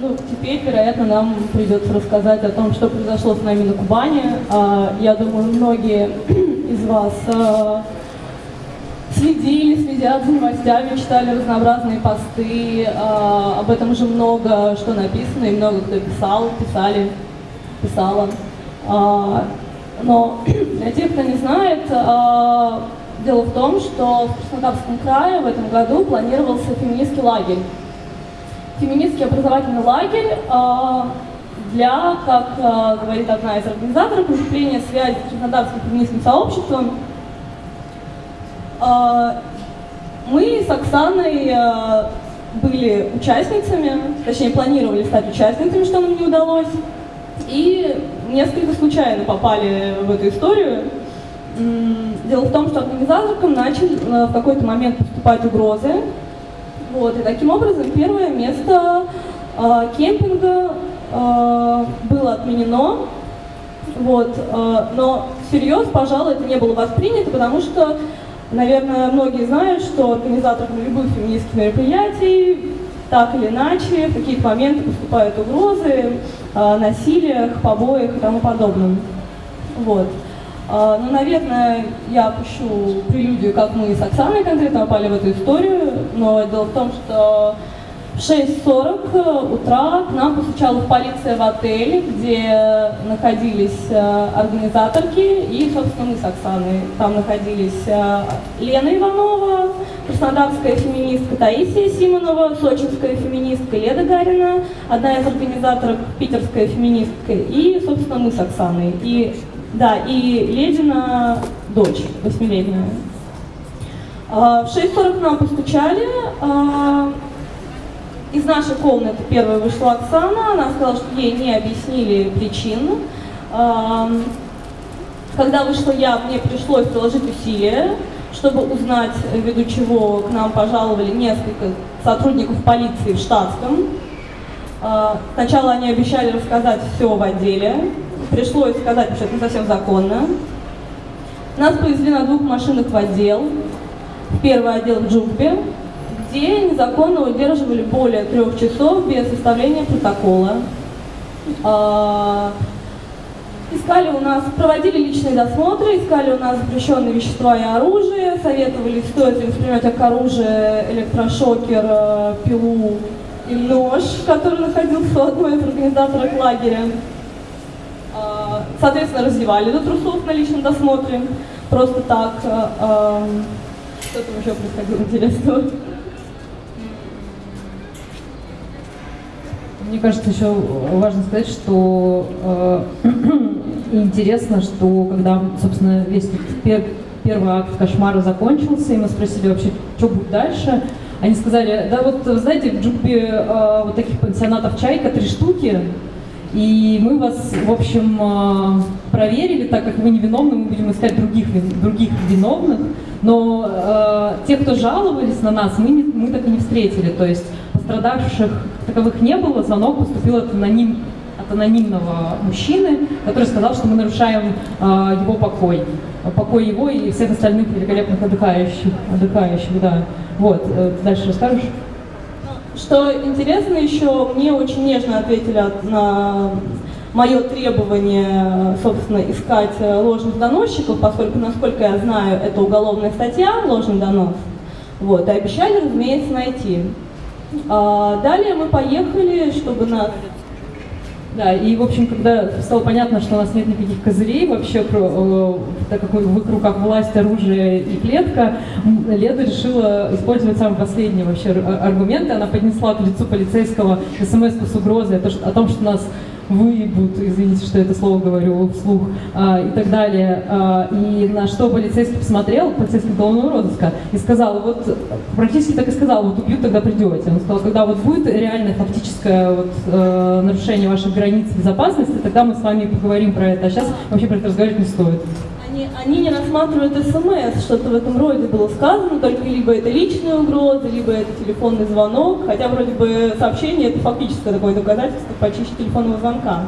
Ну, теперь, вероятно, нам придется рассказать о том, что произошло с нами на Кубани. А, я думаю, многие из вас а, следили, следят за новостями, читали разнообразные посты. А, об этом уже много что написано, и много кто писал, писали, писала. Но для тех, кто не знает, дело в том, что в Краснодарском крае в этом году планировался феминистский лагерь феминистский образовательный лагерь а, для, как а, говорит одна из организаторов, укрепления связи с краснодарским феминистским сообществом. А, мы с Оксаной были участницами, точнее планировали стать участницами, что нам не удалось, и несколько случайно попали в эту историю. Дело в том, что организаторкам начали в какой-то момент поступать угрозы, вот, и таким образом первое место э, кемпинга э, было отменено. Вот, э, но всерьез, пожалуй, это не было воспринято, потому что, наверное, многие знают, что организаторам любых феминистских мероприятий так или иначе в какие-то моменты поступают угрозы, э, насилиях, побоях и тому подобным. Вот. А, ну, наверное, я опущу прелюдию, как мы с Оксаной конкретно попали в эту историю, но дело в том, что в 6.40 утра к нам постучала полиция в отеле, где находились э, организаторки и, собственно, мы с Оксаной. Там находились э, Лена Иванова, краснодарская феминистка Таисия Симонова, сочинская феминистка Леда Гарина, одна из организаторов питерская феминистка и, собственно, мы с Оксаной. И да, и Ледина дочь, восьмилетняя. А, в 6.40 нам постучали. А, из нашей комнаты первая вышла Оксана. Она сказала, что ей не объяснили причин. А, когда вышла я, мне пришлось приложить усилия, чтобы узнать, ввиду чего к нам пожаловали несколько сотрудников полиции в штатском. Сначала они обещали рассказать все в отделе, пришлось сказать, что это не совсем законно. Нас повезли на двух машинах в отдел, в первый отдел в Джубе, где незаконно удерживали более трех часов без составления протокола. А, искали у нас, проводили личные досмотры, искали у нас запрещенные вещества и оружие, советовали, стоит ли воспринимать как оружие электрошокер, э, пилу и нож, который находился у одной из организаторов лагеря. Соответственно, раздевали до трусов на личном досмотре. Просто так. А, а, что там еще происходило интересного? Мне кажется, еще важно сказать, что э, интересно, что когда, собственно, весь пер, первый акт кошмара закончился, и мы спросили вообще, что будет дальше, они сказали, да вот, знаете, в Джубе э, вот таких пансионатов «Чайка» три штуки, и мы вас, в общем, э, проверили, так как вы невиновны, мы будем искать других, других виновных. Но э, те, кто жаловались на нас, мы, не, мы так и не встретили. То есть пострадавших таковых не было, звонок поступил от, аноним, от анонимного мужчины, который сказал, что мы нарушаем э, его покой. Покой его и всех остальных великолепных отдыхающих. отдыхающих да. Вот, э, дальше расскажешь? Что интересно еще, мне очень нежно ответили на мое требование, собственно, искать ложных доносчиков, поскольку, насколько я знаю, это уголовная статья, ложный донос. Вот, и обещали, разумеется, найти. А далее мы поехали, чтобы нас да, и, в общем, когда стало понятно, что у нас нет никаких козырей вообще, э, так как в их руках власть, оружие и клетка, Леда решила использовать самый последний вообще аргумент. Она поднесла к лицу полицейского смс с угрозой о том, что нас выебут, извините, что это слово говорю вслух, а, и так далее. А, и на что полицейский посмотрел, полицейский уголовного розыска, и сказал, вот практически так и сказал, вот убьют, тогда придете. Он сказал, когда вот будет реальное фактическое вот, э, нарушение ваших границ безопасности, тогда мы с вами поговорим про это, а сейчас вообще про это разговаривать не стоит они, они не рассматривают смс, что-то в этом роде было сказано, только либо это личная угроза, либо это телефонный звонок, хотя вроде бы сообщение это фактическое такое доказательство почище телефонного звонка.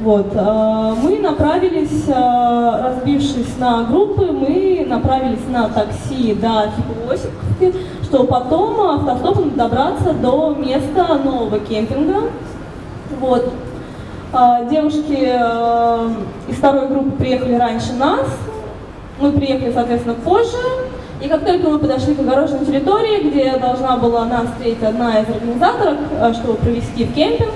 Вот. А, мы направились, а, разбившись на группы, мы направились на такси до Хиповосиковки, чтобы потом автостопом добраться до места нового кемпинга. Вот. А, девушки э, из второй группы приехали раньше нас, мы приехали, соответственно, позже, и как только мы подошли к огороженной территории, где должна была нас встретить одна из организаторов, э, чтобы провести в кемпинг,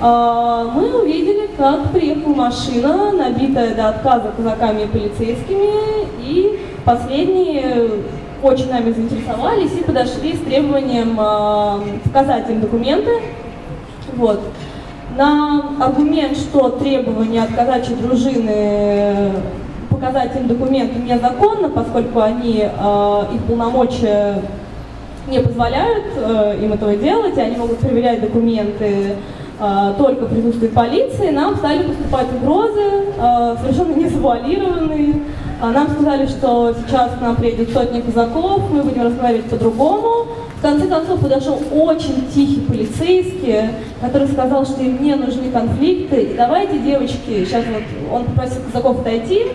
э, мы увидели, как приехала машина, набитая до отказа казаками и полицейскими, и последние очень нами заинтересовались и подошли с требованием показать им документы. Вот. На аргумент, что требования от казачьей дружины показать им документы незаконно, поскольку они, э, их полномочия не позволяют э, им этого делать, и они могут проверять документы э, только в присутствии полиции, нам стали поступать угрозы, э, совершенно не завуалированные. А нам сказали, что сейчас к нам приедет сотня казаков, мы будем разговаривать по-другому. В конце концов подошел очень тихий полицейский, который сказал, что им не нужны конфликты. И давайте, девочки, сейчас вот он попросил казаков отойти,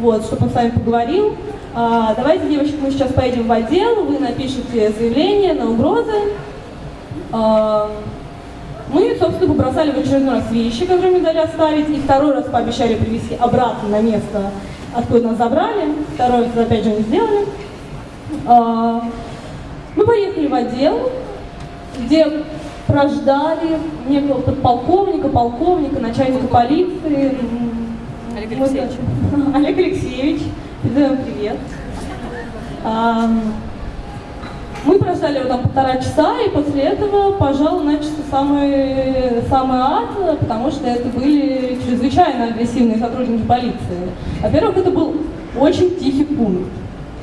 вот, чтобы он с вами поговорил. А, давайте, девочки, мы сейчас поедем в отдел, вы напишите заявление на угрозы. А, мы, собственно, побросали в очередной раз вещи, которые мы дали оставить, и второй раз пообещали привезти обратно на место, откуда нас забрали. Второй раз, опять же, не сделали. А, мы поехали в отдел, где прождали некого подполковника, полковника, начальника полиции, Олег Алексеевич. Олег Алексеевич, передаем привет. Мы прождали его там полтора часа, и после этого, пожалуй, начался самый, самый ад, потому что это были чрезвычайно агрессивные сотрудники полиции. Во-первых, это был очень тихий пункт,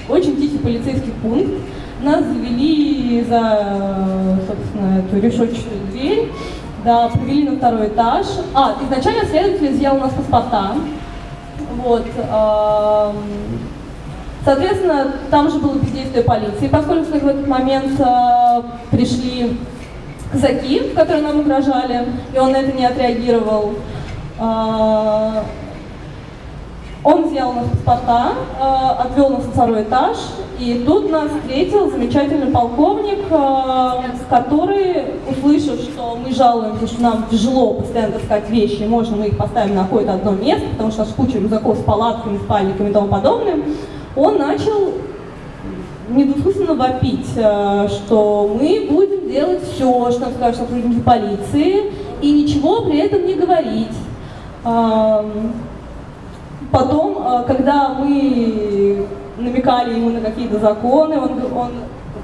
очень тихий полицейский пункт. Нас завели за, собственно, эту решетчатую дверь, да, привели на второй этаж. А, изначально следователь изъял у нас паспорта, вот. Соответственно, там же было бездействие полиции, поскольку в этот момент э, пришли казаки, которые нам угрожали, и он на это не отреагировал. Э, он взял нас паспорта, э, отвел нас на второй этаж, и тут нас встретил замечательный полковник, э, который, услышав, что мы жалуемся, что нам тяжело постоянно таскать вещи, можно мы их поставим на какое-то одно место, потому что у нас куча рюкзаков с палатками, спальниками и тому подобным, он начал недвусмысленно вопить, э, что мы будем делать все, что нам скажут сотрудники полиции, и ничего при этом не говорить. Потом, э, когда мы намекали ему на какие-то законы, он, он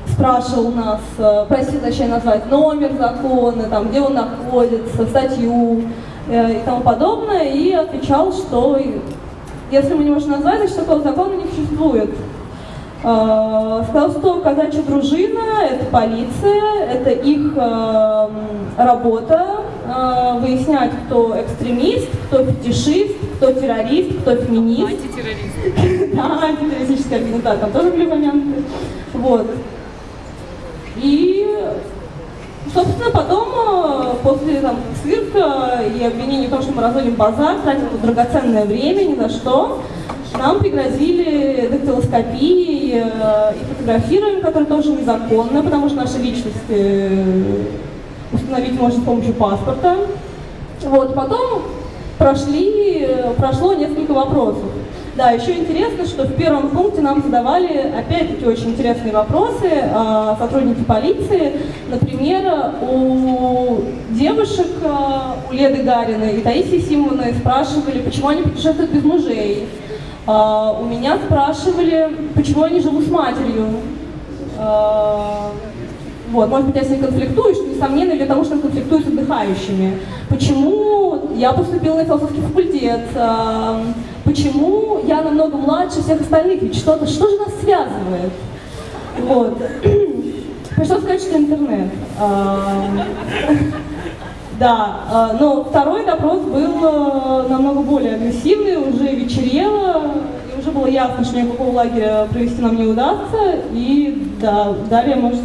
спрашивал нас, э, просил точнее назвать номер закона, там, где он находится, статью э, и тому подобное, и отвечал, что если мы не можем назвать, значит такого закона не существует. Сказал, что казачья дружина – это полиция, это их работа, выяснять, кто экстремист, кто фетишист, кто террорист, кто феминист. Антитеррорист. Да, антитеррористическая организация, там тоже были моменты. Вот. И, собственно, потом, э, после там, цирка и обвинений в том, что мы разводим базар, тратим драгоценное время ни за что, нам пригрозили дактилоскопией э, и фотографированием, которое тоже незаконно, потому что наши личности э, установить можно с помощью паспорта. Вот, потом прошли, прошло несколько вопросов. Да, еще интересно, что в первом пункте нам задавали опять-таки очень интересные вопросы э, сотрудники полиции. Например, у девушек, э, у Леды Гариной и Таисии Симоновны спрашивали, почему они путешествуют без мужей. Э, у меня спрашивали, почему они живут с матерью. Э, вот, может быть, я с ней конфликтую, что несомненно для того, что конфликтую с отдыхающими. Почему я поступила на философский факультет? Почему я намного младше всех остальных? Ведь что-то, что же нас связывает? Вот. Пришлось сказать, что интернет. Да, а, но второй допрос был э, намного более агрессивный, уже вечерело, и уже было ясно, что никакого лагеря провести нам не удастся, и да, далее может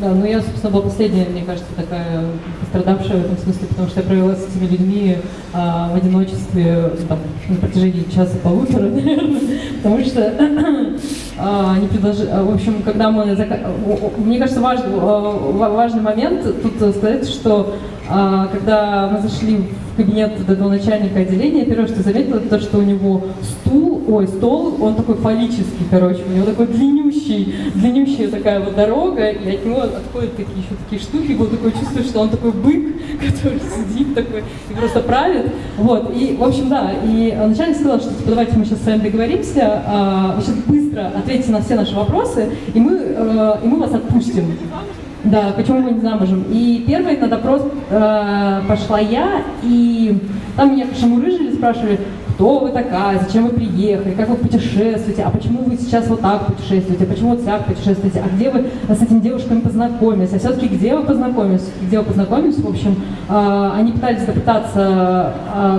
да, ну я, собственно, была последняя, мне кажется, такая пострадавшая в этом смысле, потому что я провела с этими людьми а, в одиночестве там, на протяжении часа полутора, наверное, потому что а, не предложили, в общем, когда мы, мне кажется, важный, а, ва- важный момент тут сказать, что а, когда мы зашли в кабинет вот этого начальника отделения, первое, что заметила, это то, что у него стул, ой, стол, он такой фаллический, короче, у него такой длиннющий, длиннющая такая вот дорога, и от него отходят такие еще такие штуки, вот такое чувство, что он такой бык, который сидит такой и просто правит, вот, и, в общем, да, и начальник сказал, что, типа, давайте мы сейчас с вами договоримся, а, вы быстро ответьте на все наши вопросы, и мы, э, и мы вас отпустим. Да, почему мы не замужем? И первый на допрос э, пошла я, и там меня шамурыжили, спрашивали, кто вы такая, зачем вы приехали, как вы путешествуете, а почему вы сейчас вот так путешествуете, а почему вот так путешествуете, а где вы с этими девушками познакомились, а все-таки где вы познакомились, где вы познакомились, в общем, э, они пытались допытаться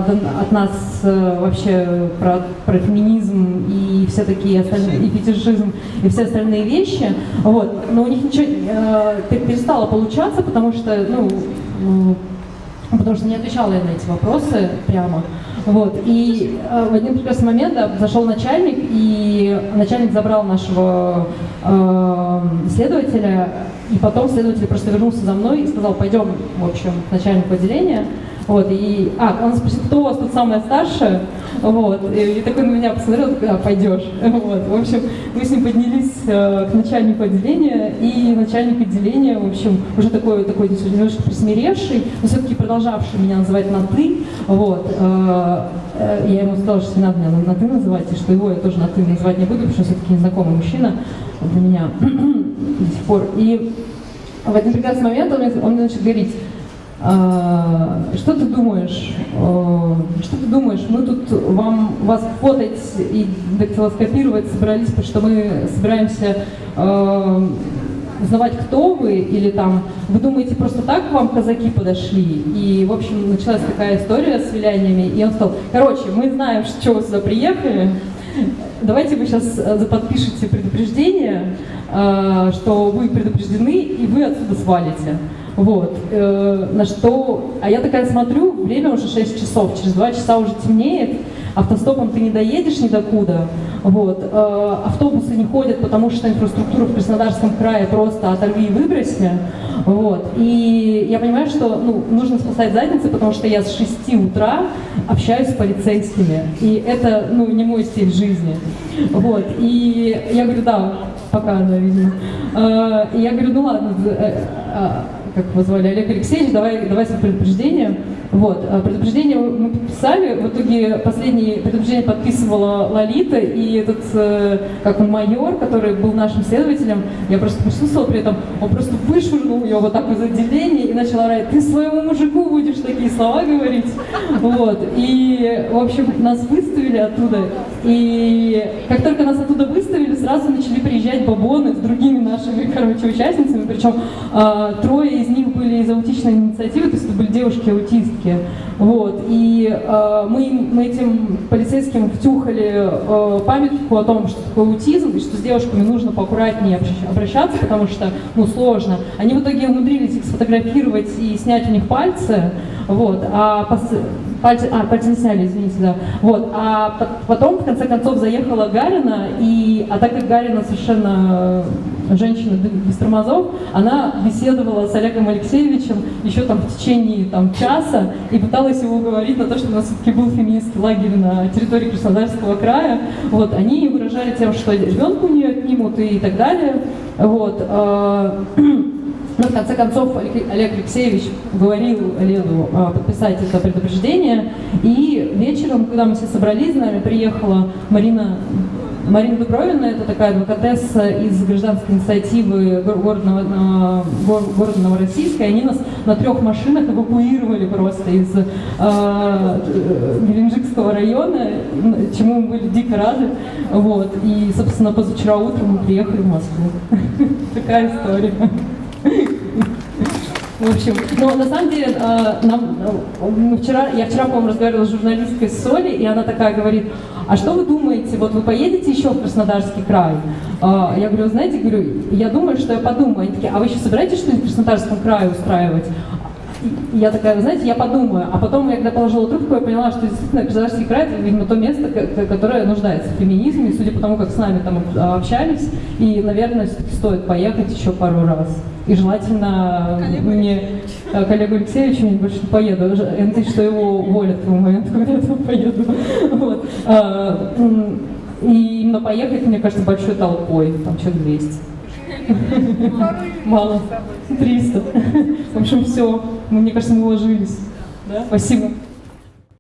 до- от нас э, вообще про, про феминизм и все такие остальные, и фетишизм, и все остальные вещи, вот, но у них ничего э, пе- перестало получаться, потому что, ну, потому что не отвечала я на эти вопросы прямо. Вот. И э, в один прекрасный момент да, зашел начальник, и начальник забрал нашего э, следователя, и потом следователь просто вернулся за мной и сказал, пойдем, в общем, к начальнику отделения. Вот, и, а, он спросил, кто у вас тут самая старшая, вот, и, и такой на меня посмотрел, а, пойдешь, вот, в общем, мы с ним поднялись э, к начальнику отделения, и начальник отделения, в общем, уже такой, такой немножко присмиревший, но все-таки продолжавший меня называть на «ты», вот, э, э, я ему сказала, что не надо меня на, «ты» называть, и что его я тоже на «ты» называть не буду, потому что все-таки незнакомый мужчина для меня до сих пор, и в один прекрасный момент он мне, он мне начал говорить, «А, что ты думаешь? А, Что ты думаешь? Мы тут вам вас фотать и дактилоскопировать собрались, потому что мы собираемся а, узнавать, кто вы, или там, вы думаете, просто так вам казаки подошли? И, в общем, началась такая история с виляниями, и он сказал, короче, мы знаем, что вы сюда приехали, давайте вы сейчас подпишите предупреждение, э, что вы предупреждены, и вы отсюда свалите. Вот. э, На что... А я такая смотрю, время уже 6 часов, через 2 часа уже темнеет, автостопом ты не доедешь ни докуда. Вот. э, Автобусы не ходят, потому что инфраструктура в Краснодарском крае просто оторви и выброси. Вот. И я понимаю, что ну, нужно спасать задницы, потому что я с 6 утра общаюсь с полицейскими. И это ну, не мой стиль жизни. Вот. И я говорю, да, пока, да, видимо. Э, И я говорю, ну ладно, э, э, как его звали, Олег Алексеевич, давай, давай свое предупреждение. Вот, а предупреждение мы подписали, в итоге последнее предупреждение подписывала Лолита, и этот, э, как он, майор, который был нашим следователем, я просто присутствовала при этом, он просто вышвырнул ее вот так из отделения и начал орать, ты своему мужику будешь такие слова говорить. Вот, и, в общем, нас выставили оттуда, и как только нас оттуда выставили, сразу начали приезжать бабоны с другими нашими, короче, участницами, причем а, трое из них были из аутичной инициативы, то есть это были девушки-аутистки. Вот. И э, мы, мы этим полицейским втюхали э, памятку о том, что такое аутизм, и что с девушками нужно поаккуратнее обращаться, потому что ну, сложно. Они в итоге умудрились их сфотографировать и снять у них пальцы, вот, а а, пальцы не сняли, извините, да. Вот, а по- потом, в конце концов, заехала Гарина, и, а так как Гарина совершенно э, женщина без тормозов, она беседовала с Олегом Алексеевичем еще там в течение там, часа и пыталась его уговорить на то, что у нас все-таки был феминистский лагерь на территории Краснодарского края. Вот, они выражали тем, что ребенка у нее отнимут и так далее. Вот, э, но в конце концов Олег Алексеевич говорил Олегу а, подписать это предупреждение. И вечером, когда мы все собрались, с нами приехала Марина Марина Дубровина, это такая адвокатесса из гражданской инициативы гор- города, города Новороссийска. И они нас на трех машинах эвакуировали просто из э, района, чему мы были дико рады. Вот. И, собственно, позавчера утром мы приехали в Москву. Такая история. В общем, но на самом деле, э, нам, э, мы вчера, я вчера, по-моему, разговаривала с журналисткой Соли, и она такая говорит, а что вы думаете, вот вы поедете еще в Краснодарский край? А, Я говорю, знаете, говорю, я думаю, что я подумаю. Они такие, а вы еще собираетесь что-нибудь в Краснодарском крае устраивать? Я такая, вы знаете, я подумаю. А потом, я когда положила трубку, я поняла, что действительно Краснодарский край – это, видимо, то место, ко- которое нуждается в феминизме, судя по тому, как с нами там общались, и, наверное, стоит поехать еще пару раз. И желательно мне, э, коллегу Алексеевичу, я больше не поеду, надеюсь, что его уволят в момент, когда я поеду. Вот. А, И именно поехать, мне кажется, большой толпой, там человек 200. Мало. 300. В общем, все. Мне кажется, мы уложились. Да? Спасибо.